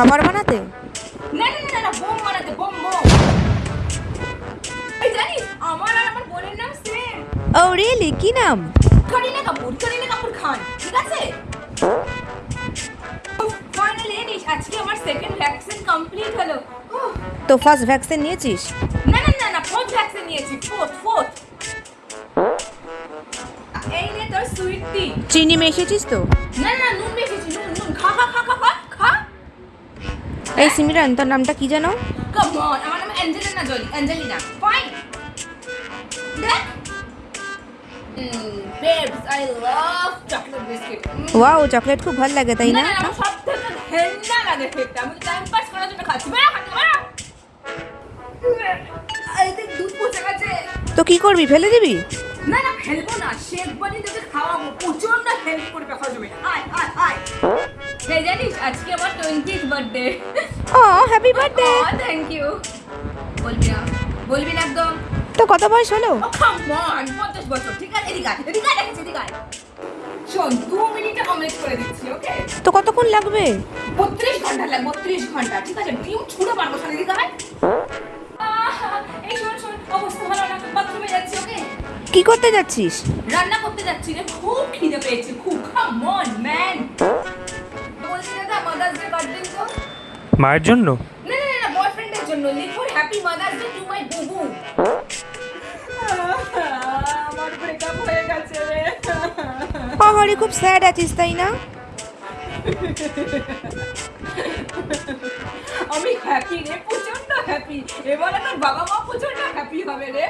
খাবার বানাতে? না না না না বোম বানাতে বোম বোম। এই জানিস আমার আর আমার বোনের নাম সেম ও রিয়েলি কি নাম? করিনা কাপুর করিনা কাপুর খান ঠিক আছে? ফাইনালি এনিস আজকে আমার সেকেন্ড ভ্যাকসিন কমপ্লিট হলো। তো ফার্স্ট ভ্যাকসিন নিয়েছিস? না না না না ফোর্থ ভ্যাকসিন নিয়েছি ফোর্থ ফোর্থ এই নে তোর সুইট টি চিনি মেশিয়েছিস তো? না না নুন বেশি নুন নুন খা খা খা খা খা। এই সিমিরান তোর নামটা কি জানো কাম অন আমার নাম অ্যাঞ্জেলিনা জলি অ্যাঞ্জেলিনা ফাইন দেখ। Babes I love chocolate biscuit wow chocolate খুব ভালো লাগে তাই না আমার সব ঘেন্না লাগে খেতে আমি টাইম পাস করার জন্য খাচ্ছি। বেড়া খাচ্ছি বেড়া। এই দেখ দুধ পচে গেছে তো কি করবি ফেলে দিবি? না না ফেলব না শেক বানিয়ে তোকে খাওয়াবো। প্রচণ্ড হেল্প করবে আয় আয়। জানিস আজকে আমার টোয়েন্টিথ বার্থডে ও হ্যাপি বার্থডে থ্যাংক ইউ বলবি না বলবি না একদম। তো কত বয়স হলো? ও পঞ্চাশ বছর ঠিক আছে এদিকে এদিকে দেখেছি এদিকে শোন দু মিনিটে অমলেট করে দিচ্ছি ওকে তো কতক্ষণ লাগবে? বত্রিশ ঘণ্টা লাগবে বত্রিশ ঘণ্টা ঠিক আছে? ডিম ছুঁড়ে পারব সাথে দিকে এই শোন শোন অবস্থা ভালো না বাথরুমে যাচ্ছি ওকে কি করতে যাচ্ছিস? রান্না করতে যাচ্ছি রে খুব খিদে পেয়েছে খুব কাম অন ম্যান মায়ের জন্য? না না না বয়ফ্রেন্ডের জন্য। লিখুন happy mother's day to my বুবু আমার ব্রেকআপ হয়ে গেছে পাহাড়ি খুব স্যাড আছিস তাই না? আমি হ্যাপি রে প্রচণ্ড হ্যাপি এবার আমার বাবা মা প্রচণ্ড হ্যাপি হবে রে।